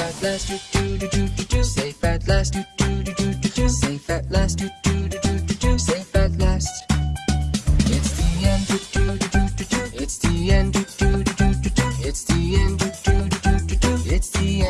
at last do do do do do do say fat last do do do do do do say fat last do do do do do do say fat last It's the end do do do do do it's the end do do do do do it's the end do do do do do it's the end